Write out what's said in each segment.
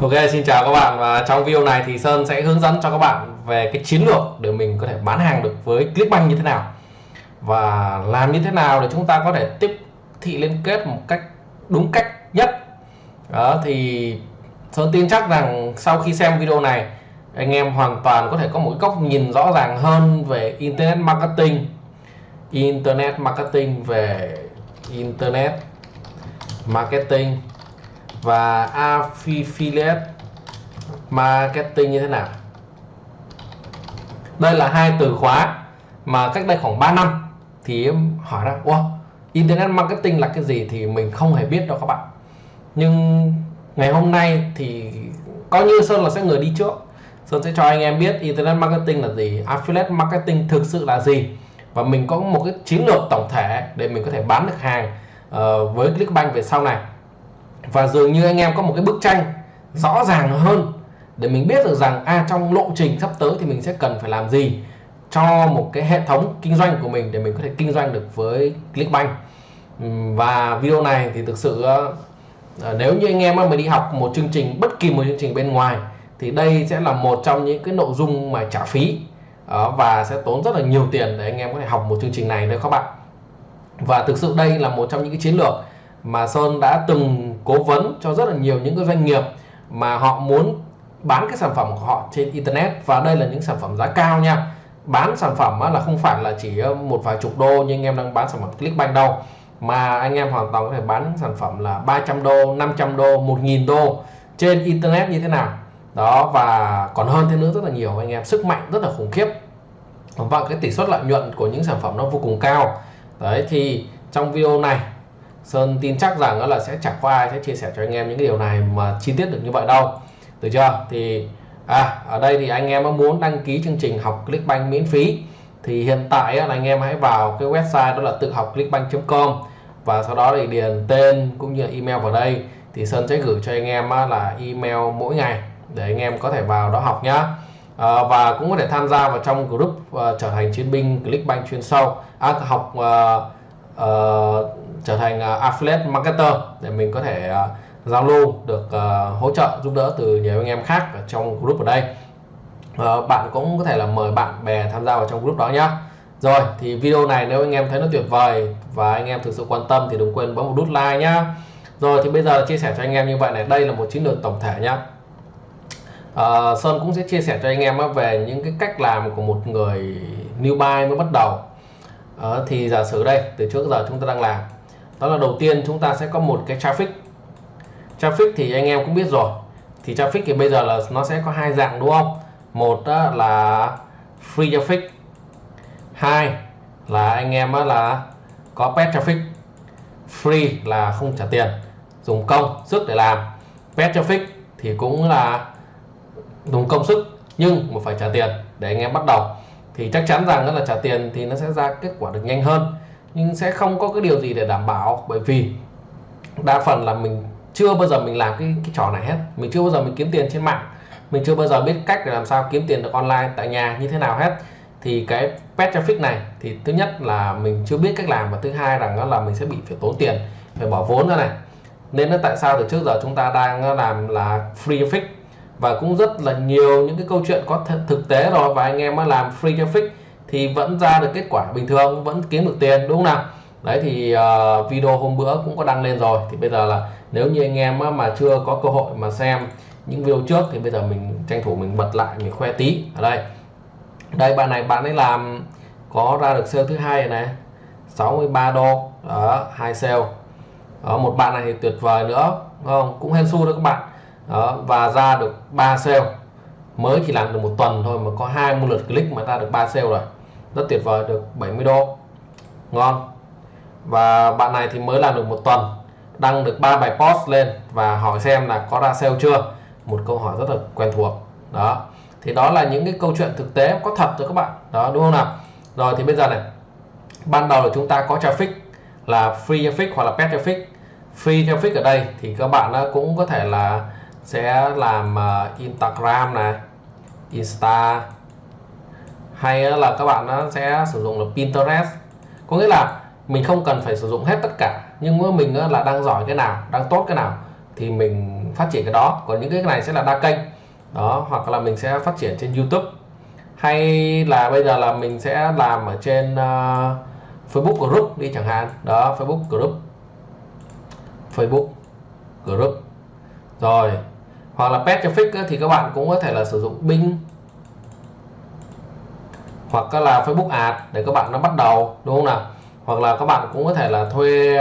Ok, xin chào các bạn và trong video này thì Sơn sẽ hướng dẫn cho các bạn về cái chiến lược để mình có thể bán hàng được với Clickbank như thế nào. Và làm như thế nào để chúng ta có thể tiếp thị liên kết một cách đúng cách nhất. Đó, thì Sơn tin chắc rằng sau khi xem video này, anh em hoàn toàn có thể có một góc nhìn rõ ràng hơn về Internet Marketing. Internet Marketing về Internet Marketing và affiliate marketing như thế nào? Đây là hai từ khóa mà cách đây khoảng 3 năm thì em hỏi ra wow, internet marketing là cái gì thì mình không hề biết đâu các bạn. Nhưng ngày hôm nay thì coi như Sơn là sẽ người đi trước. Sơn sẽ cho anh em biết internet marketing là gì affiliate marketing thực sự là gì. Và mình có một cái chiến lược tổng thể để mình có thể bán được hàng uh, với Clickbank về sau này và dường như anh em có một cái bức tranh rõ ràng hơn để mình biết được rằng à trong lộ trình sắp tới thì mình sẽ cần phải làm gì cho một cái hệ thống kinh doanh của mình để mình có thể kinh doanh được với Clickbank. Và video này thì thực sự ờ, ờ, nếu như anh em mà đi học một chương trình, bất kỳ một chương trình bên ngoài thì đây sẽ là một trong những cái nội dung mà trả phí ờ, và sẽ tốn rất là nhiều tiền để anh em có thể học một chương trình này đấy các bạn. Và thực sự đây là một trong những cái chiến lược mà Sơn đã từng cố vấn cho rất là nhiều những cái doanh nghiệp mà họ muốn bán cái sản phẩm của họ trên internet. Và đây là những sản phẩm giá cao nha. Bán sản phẩm là không phải là chỉ một vài chục đô như anh em đang bán sản phẩm Clickbank đâu. Mà anh em hoàn toàn có thể bán sản phẩm là 300 đô 500 đô 1.000 đô trên internet như thế nào. Đó, và còn hơn thế nữa rất là nhiều anh em. Sức mạnh rất là khủng khiếp. Và cái tỷ suất lợi nhuận của những sản phẩm nó vô cùng cao. Đấy, thì trong video này Sơn tin chắc rằng đó là sẽ chẳng có ai sẽ chia sẻ cho anh em những cái điều này mà chi tiết được như vậy đâu. Được chưa? Thì à ở đây thì anh em muốn đăng ký chương trình học Clickbank miễn phí thì hiện tại là anh em hãy vào cái website đó là tự học clickbank.com và sau đó thì điền tên cũng như email vào đây. Thì Sơn sẽ gửi cho anh em là email mỗi ngày để anh em có thể vào đó học nhá. À, và cũng có thể tham gia vào trong group uh, trở thành chiến binh Clickbank chuyên sâu. À, học uh, uh, trở thành à, affiliate marketer để mình có thể à, giao lưu được uh, hỗ trợ giúp đỡ từ nhiều anh em khác ở trong group ở đây. Uh, bạn cũng có thể là mời bạn bè tham gia vào trong group đó nhé rồi thì video này nếu anh em thấy nó tuyệt vời và anh em thực sự quan tâm thì đừng quên bấm một nút like nhá. Rồi thì bây giờ chia sẻ cho anh em như vậy này đây là một chiến lược tổng thể nhá. Uh, Sơn cũng sẽ chia sẻ cho anh em về những cái cách làm của một người new buy mới bắt đầu. Uh, thì giả sử đây từ trước giờ chúng ta đang làm đó là đầu tiên chúng ta sẽ có một cái traffic. Traffic thì anh em cũng biết rồi. Thì traffic thì bây giờ là nó sẽ có hai dạng, đúng không? Một là free traffic. Hai là anh em là có pet traffic. Free là không trả tiền, dùng công, sức để làm. Pet traffic thì cũng là dùng công, sức, nhưng mà phải trả tiền để anh em bắt đầu. Thì chắc chắn rằng là trả tiền thì nó sẽ ra kết quả được nhanh hơn nhưng sẽ không có cái điều gì để đảm bảo, bởi vì đa phần là mình chưa bao giờ mình làm cái cái trò này hết. Mình chưa bao giờ mình kiếm tiền trên mạng. Mình chưa bao giờ biết cách để làm sao kiếm tiền được online, tại nhà như thế nào hết. Thì cái pet traffic này thì thứ nhất là mình chưa biết cách làm và thứ hai rằng đó là mình sẽ bị phải tốn tiền, phải bỏ vốn ra này. Nên là tại sao từ trước giờ chúng ta đang làm là free traffic? Và cũng rất là nhiều những cái câu chuyện có thực tế rồi, và anh em mà làm free traffic thì vẫn ra được kết quả bình thường vẫn kiếm được tiền đúng không nào? Đấy thì uh, video hôm bữa cũng có đăng lên rồi. Thì bây giờ là nếu như anh em mà chưa có cơ hội mà xem những video trước thì bây giờ mình tranh thủ mình bật lại mình khoe tí. Ở đây. Đây bạn này bạn ấy làm có ra được sale thứ hai này 63 đô. Ở hai sale. Đó, một bạn này thì tuyệt vời nữa không? Cũng hên xu đó các bạn. Đó, và ra được 3 sale. Mới chỉ làm được một tuần thôi mà có 20 lượt click mà ra được 3 sale rồi rất tuyệt vời, được 70 đô ngon. Và bạn này thì mới làm được một tuần, đăng được ba bài post lên và hỏi xem là có ra sale chưa? Một câu hỏi rất là quen thuộc. Đó. Thì đó là những cái câu chuyện thực tế có thật rồi các bạn. Đó, đúng không nào? Rồi thì bây giờ này, ban đầu là chúng ta có traffic là free traffic hoặc là paid traffic. Free traffic ở đây thì các bạn cũng có thể là sẽ làm ờ, Instagram này, Insta hay là các bạn nó sẽ sử dụng là Pinterest. Có nghĩa là mình không cần phải sử dụng hết tất cả nhưng mà mình là đang giỏi cái nào đang tốt cái nào thì mình phát triển cái đó. Còn những cái này sẽ là đa kênh. Đó hoặc là mình sẽ phát triển trên YouTube. Hay là bây giờ là mình sẽ làm ở trên uh, Facebook group đi chẳng hạn. Đó Facebook group. Facebook group. Rồi hoặc là pet traffic thì các bạn cũng có thể là sử dụng Bing hoặc là Facebook ad để các bạn nó bắt đầu, đúng không nào? Hoặc là các bạn cũng có thể là thuê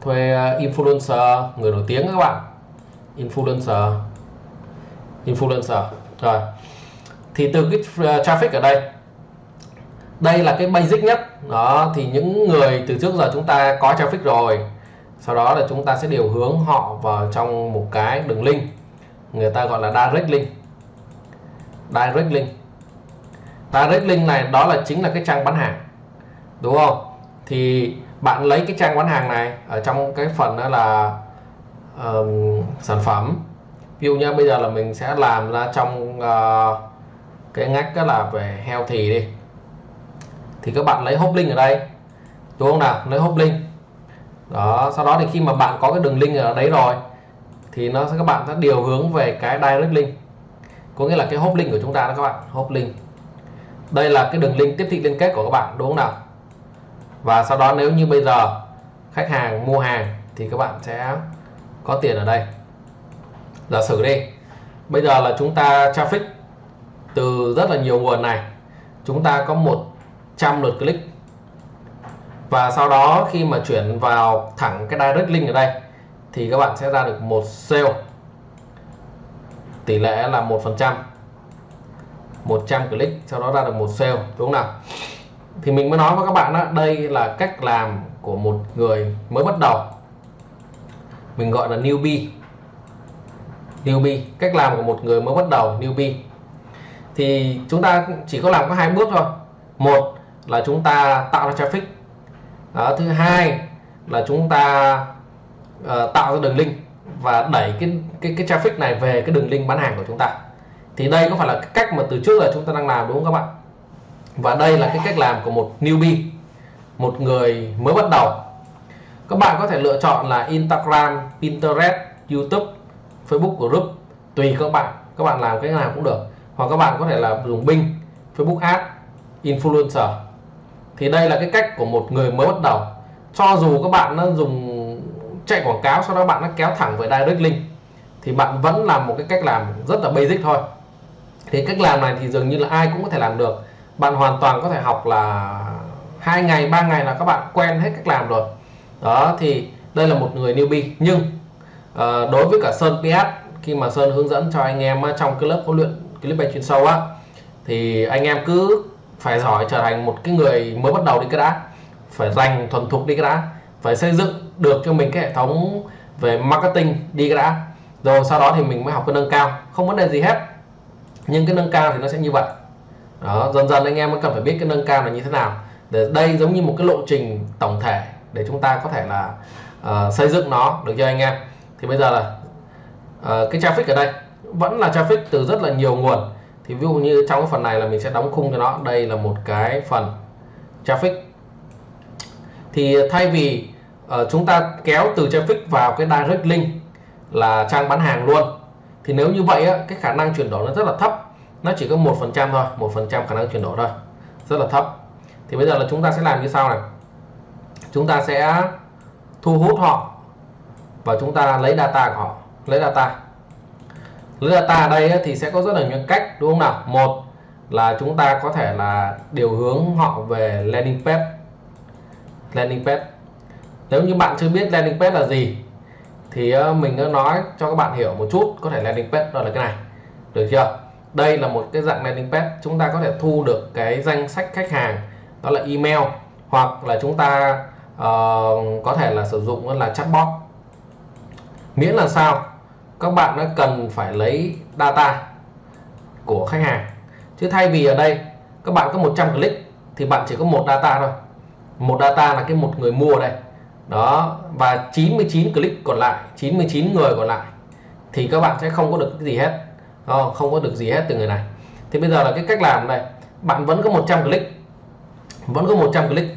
thuê uh, influencer, người nổi tiếng các bạn. Influencer. Influencer. Rồi. Thì từ cái uh, traffic ở đây đây là cái basic nhất. Đó, thì những người từ trước giờ chúng ta có traffic rồi, sau đó là chúng ta sẽ điều hướng họ vào trong một cái đường link, người ta gọi là direct link. Direct link direct link này đó là chính là cái trang bán hàng đúng không? Thì bạn lấy cái trang bán hàng này ở trong cái phần đó là um, sản phẩm. Ví dụ như bây giờ là mình sẽ làm ra trong uh, cái ngách đó là về heo thì đi. Thì các bạn lấy hop link ở đây đúng không nào? Lấy hop link đó sau đó thì khi mà bạn có cái đường link ở đấy rồi thì nó sẽ các bạn sẽ điều hướng về cái direct link. Có nghĩa là cái hop link của chúng ta đó các bạn hop link đây là cái đường link tiếp thị liên kết của các bạn, đúng không nào? Và sau đó nếu như bây giờ khách hàng mua hàng thì các bạn sẽ có tiền ở đây. Giả sử đi, bây giờ là chúng ta traffic từ rất là nhiều nguồn này, chúng ta có 100 lượt click. Và sau đó khi mà chuyển vào thẳng cái direct link ở đây thì các bạn sẽ ra được một sale. Tỷ lệ là một phần trăm. 100 click sau đó ra được một sale đúng không nào? Thì mình mới nói với các bạn đó đây là cách làm của một người mới bắt đầu. Mình gọi là newbie. Newbie cách làm của một người mới bắt đầu newbie. Thì chúng ta chỉ có làm có hai bước thôi. Một là chúng ta tạo ra traffic. Đó, thứ hai là chúng ta uh, tạo ra đường link và đẩy cái cái cái traffic này về cái đường link bán hàng của chúng ta thì đây có phải là cái cách mà từ trước là chúng ta đang làm đúng không các bạn? Và đây là cái cách làm của một newbie một người mới bắt đầu. Các bạn có thể lựa chọn là Instagram, Pinterest, YouTube, Facebook group tùy các bạn. Các bạn làm cái nào cũng được. Hoặc các bạn có thể là dùng Bing, Facebook Ads, Influencer. Thì đây là cái cách của một người mới bắt đầu. Cho dù các bạn nó dùng chạy quảng cáo sau đó bạn nó kéo thẳng về direct link thì bạn vẫn làm một cái cách làm rất là basic thôi thì cách làm này thì dường như là ai cũng có thể làm được. Bạn hoàn toàn có thể học là hai ngày ba ngày là các bạn quen hết cách làm rồi. Đó thì đây là một người newbie. Nhưng uh, đối với cả Sơn PS khi mà Sơn hướng dẫn cho anh em trong cái lớp huấn luyện clip bay chuyên sâu á thì anh em cứ phải giỏi trở thành một cái người mới bắt đầu đi cái đã. Phải dành thuần thục đi cái đã. Phải xây dựng được cho mình cái hệ thống về marketing đi cái đã. Rồi sau đó thì mình mới học cái nâng cao. Không vấn đề gì hết nhưng cái nâng cao thì nó sẽ như vậy. Đó dần dần anh em mới cần phải biết cái nâng cao là như thế nào. Để đây giống như một cái lộ trình tổng thể để chúng ta có thể là uh, xây dựng nó được cho anh em. Thì bây giờ là uh, cái traffic ở đây vẫn là traffic từ rất là nhiều nguồn. Thì ví dụ như trong cái phần này là mình sẽ đóng khung cho nó. Đây là một cái phần traffic. Thì thay vì uh, chúng ta kéo từ traffic vào cái direct link là trang bán hàng luôn thì nếu như vậy á, cái khả năng chuyển đổi nó rất là thấp. Nó chỉ có một phần trăm thôi một phần trăm khả năng chuyển đổi thôi. Rất là thấp. Thì bây giờ là chúng ta sẽ làm như sau này. Chúng ta sẽ thu hút họ và chúng ta lấy data của họ. Lấy data. Lấy data ở đây thì sẽ có rất là nhiều cách đúng không nào? Một là chúng ta có thể là điều hướng họ về landing page. Landing page. Nếu như bạn chưa biết landing page là gì thì ờ, mình đã nói cho các bạn hiểu một chút có thể landing page đó là cái này. Được chưa? Đây là một cái dạng landing page chúng ta có thể thu được cái danh sách khách hàng đó là email hoặc là chúng ta uh, có thể là sử dụng là chatbot. Miễn là sao? Các bạn đã cần phải lấy data của khách hàng. Chứ thay vì ở đây các bạn có 100 click thì bạn chỉ có một data thôi. Một data là cái một người mua đây đó và 99 click còn lại 99 người còn lại thì các bạn sẽ không có được cái gì hết. Không, không có được gì hết từ người này. Thì bây giờ là cái cách làm này bạn vẫn có 100 click vẫn có 100 click.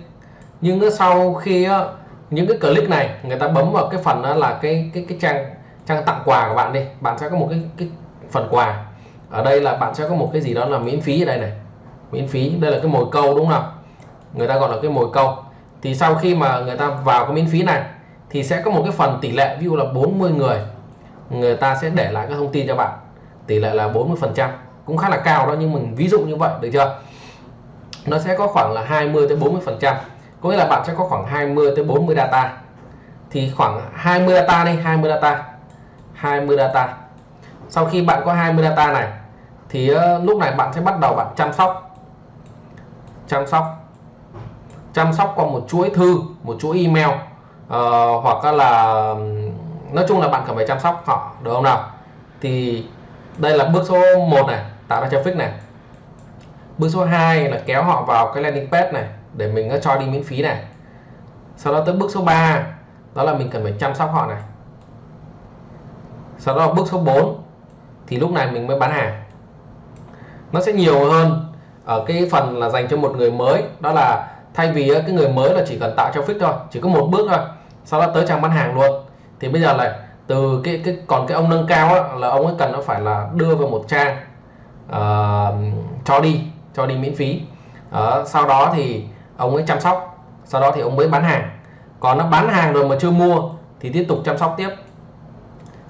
Nhưng sau khi ờ, những cái click này người ta bấm vào cái phần đó là cái cái cái trang trang tặng quà của bạn đi. Bạn sẽ có một cái, cái phần quà. Ở đây là bạn sẽ có một cái gì đó là miễn phí ở đây này. Miễn phí đây là cái mồi câu đúng không? Người ta gọi là cái mồi câu thì sau khi mà người ta vào cái miễn phí này, thì sẽ có một cái phần tỷ lệ, ví dụ là 40 người người ta sẽ để lại các thông tin cho bạn. Tỷ lệ là 40 phần trăm, cũng khá là cao đó, nhưng mình ví dụ như vậy, được chưa? Nó sẽ có khoảng là 20 tới 40 phần trăm, có nghĩa là bạn sẽ có khoảng 20 tới 40 data. Thì khoảng 20 data đi 20 data 20 data. Sau khi bạn có 20 data này, thì ờ, lúc này bạn sẽ bắt đầu bạn chăm sóc. Chăm sóc chăm sóc qua một chuỗi thư một chuỗi email. Uh, hoặc là nói chung là bạn cần phải chăm sóc họ được không nào? Thì đây là bước số 1 này tạo ra traffic này. Bước số 2 là kéo họ vào cái landing page này để mình cho đi miễn phí này. Sau đó tới bước số 3 đó là mình cần phải chăm sóc họ này. Sau đó bước số 4 thì lúc này mình mới bán hàng. Nó sẽ nhiều hơn ở cái phần là dành cho một người mới đó là thay vì ờ, cái người mới là chỉ cần tạo traffic thôi chỉ có một bước thôi sau đó tới trang bán hàng luôn. Thì bây giờ là từ cái cái còn cái ông nâng cao á, là ông ấy cần nó phải là đưa vào một trang uh, cho đi cho đi miễn phí. Uh, sau đó thì ông ấy chăm sóc sau đó thì ông mới bán hàng. Còn nó bán hàng rồi mà chưa mua thì tiếp tục chăm sóc tiếp.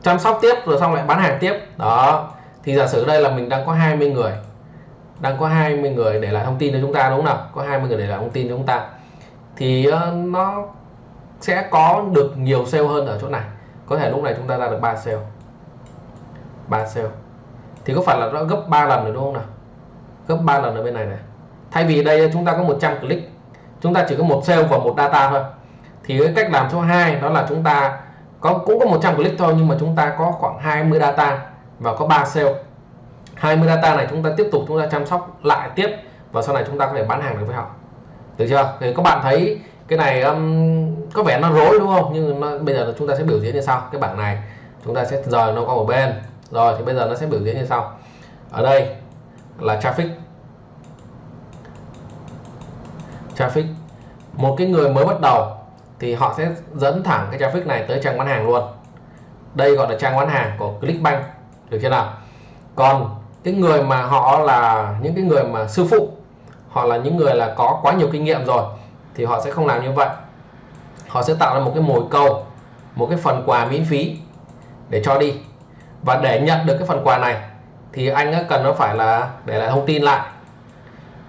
Chăm sóc tiếp rồi xong lại bán hàng tiếp. Đó thì giả sử đây là mình đang có 20 người đang có 20 người để lại thông tin cho chúng ta, đúng không nào? Có 20 người để lại thông tin cho chúng ta. Thì ờ, nó sẽ có được nhiều sale hơn ở chỗ này. Có thể lúc này chúng ta ra được 3 sale. 3 sale. Thì có phải là nó gấp 3 lần rồi, đúng không nào? Gấp 3 lần ở bên này này. Thay vì đây, chúng ta có 100 click. Chúng ta chỉ có một sale và một data thôi. Thì cái cách làm số 2 đó là chúng ta có, cũng có 100 click thôi, nhưng mà chúng ta có khoảng 20 data và có 3 sale. 20 data này chúng ta tiếp tục chúng ta chăm sóc lại tiếp và sau này chúng ta có thể bán hàng được với họ. Được chưa? Thì các bạn thấy cái này um, có vẻ nó rối đúng không? Nhưng nó, bây giờ chúng ta sẽ biểu diễn như sau. Cái bảng này chúng ta sẽ rời nó qua một bên. Rồi thì bây giờ nó sẽ biểu diễn như sau. Ở đây là traffic. Traffic. Một cái người mới bắt đầu thì họ sẽ dẫn thẳng cái traffic này tới trang bán hàng luôn. Đây gọi là trang bán hàng của Clickbank. Được chưa nào? Còn cái người mà họ là những cái người mà sư phụ họ là những người là có quá nhiều kinh nghiệm rồi, thì họ sẽ không làm như vậy. Họ sẽ tạo ra một cái mồi câu, một cái phần quà miễn phí để cho đi. Và để nhận được cái phần quà này, thì anh cần nó phải là để lại thông tin lại.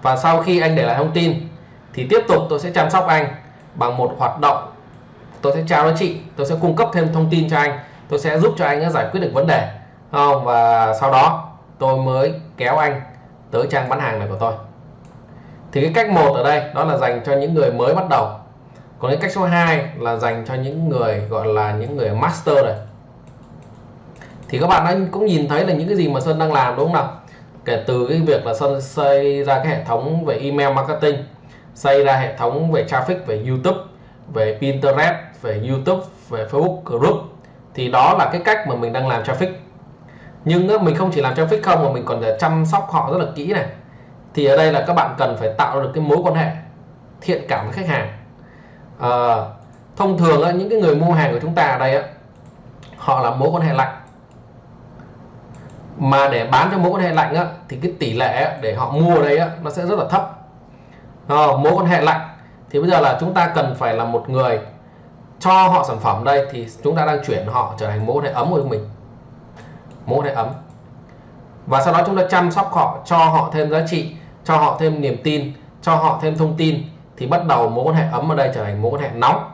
Và sau khi anh để lại thông tin, thì tiếp tục tôi sẽ chăm sóc anh bằng một hoạt động. Tôi sẽ trao cho chị, tôi sẽ cung cấp thêm thông tin cho anh. Tôi sẽ giúp cho anh giải quyết được vấn đề không? Và sau đó tôi mới kéo anh tới trang bán hàng này của tôi. Thì cái cách một ở đây, đó là dành cho những người mới bắt đầu. Còn cái cách số 2 là dành cho những người, gọi là những người master rồi thì các bạn cũng nhìn thấy là những cái gì mà Sơn đang làm, đúng không nào? Kể từ cái việc là Sơn xây ra cái hệ thống về email marketing, xây ra hệ thống về traffic, về YouTube, về Pinterest, về YouTube, về Facebook group. Thì đó là cái cách mà mình đang làm traffic nhưng mình không chỉ làm traffic không mà mình còn chăm sóc họ rất là kỹ này thì ở đây là các bạn cần phải tạo được cái mối quan hệ thiện cảm với khách hàng. À, thông thường những cái người mua hàng của chúng ta ở đây họ là mối quan hệ lạnh. Mà để bán cho mối quan hệ lạnh á, thì cái tỷ lệ để họ mua ở đây á, nó sẽ rất là thấp. À, mối quan hệ lạnh thì bây giờ là chúng ta cần phải là một người cho họ sản phẩm đây thì chúng ta đang chuyển họ trở thành mối quan hệ ấm của mình mối quan hệ ấm. Và sau đó chúng ta chăm sóc họ, cho họ thêm giá trị, cho họ thêm niềm tin, cho họ thêm thông tin, thì bắt đầu mối quan hệ ấm ở đây trở thành mối quan hệ nóng.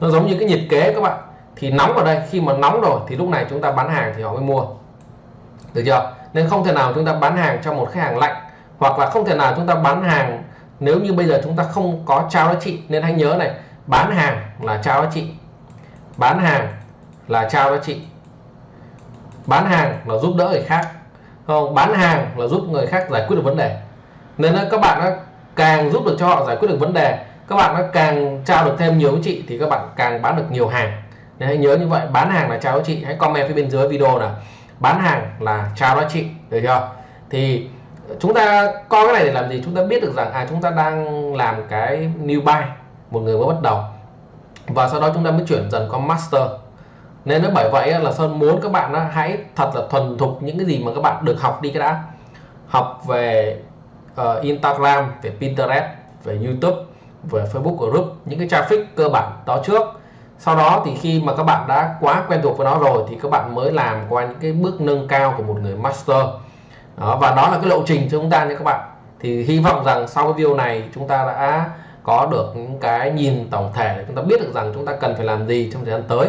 Nó giống như cái nhiệt kế các bạn. Thì nóng ở đây, khi mà nóng rồi, thì lúc này chúng ta bán hàng thì họ mới mua. Được chưa? Nên không thể nào chúng ta bán hàng cho một khách hàng lạnh, hoặc là không thể nào chúng ta bán hàng nếu như bây giờ chúng ta không có trao giá trị. Nên hãy nhớ này, bán hàng là trao giá trị. Bán hàng là trao giá trị bán hàng là giúp đỡ người khác. Không? Bán hàng là giúp người khác giải quyết được vấn đề. Nên các bạn nó càng giúp được cho họ giải quyết được vấn đề, các bạn nó càng trao được thêm nhiều giá trị thì các bạn càng bán được nhiều hàng. Nên hãy nhớ như vậy, bán hàng là trao giá trị hãy comment phía bên dưới video là bán hàng là trao giá trị được chưa? Thì chúng ta coi cái này để làm gì? Chúng ta biết được rằng à chúng ta đang làm cái new buy, một người mới bắt đầu. Và sau đó chúng ta mới chuyển dần qua master nên nó bởi vậy là Sơn muốn các bạn hãy thật là thuần thục những cái gì mà các bạn được học đi cái đã. Học về uh, Instagram về Pinterest về YouTube về Facebook group những cái traffic cơ bản đó trước. Sau đó thì khi mà các bạn đã quá quen thuộc với nó rồi thì các bạn mới làm qua những cái bước nâng cao của một người master. Đó, và đó là cái lộ trình cho chúng ta nha các bạn. Thì hy vọng rằng sau cái video này chúng ta đã có được những cái nhìn tổng thể chúng ta biết được rằng chúng ta cần phải làm gì trong thời gian tới.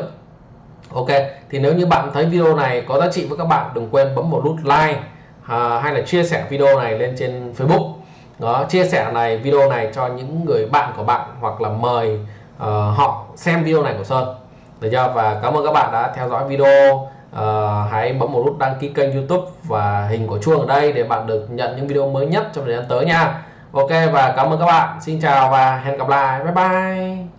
Ok thì nếu như bạn thấy video này có giá trị với các bạn đừng quên bấm một nút like à, hay là chia sẻ video này lên trên Facebook. Đó chia sẻ này video này cho những người bạn của bạn hoặc là mời uh, họ xem video này của Sơn. Được chưa? Và cảm ơn các bạn đã theo dõi video. Uh, hãy bấm một nút đăng ký kênh YouTube và hình của chuông ở đây để bạn được nhận những video mới nhất trong thời gian tới nha. Ok và cảm ơn các bạn. Xin chào và hẹn gặp lại. Bye bye.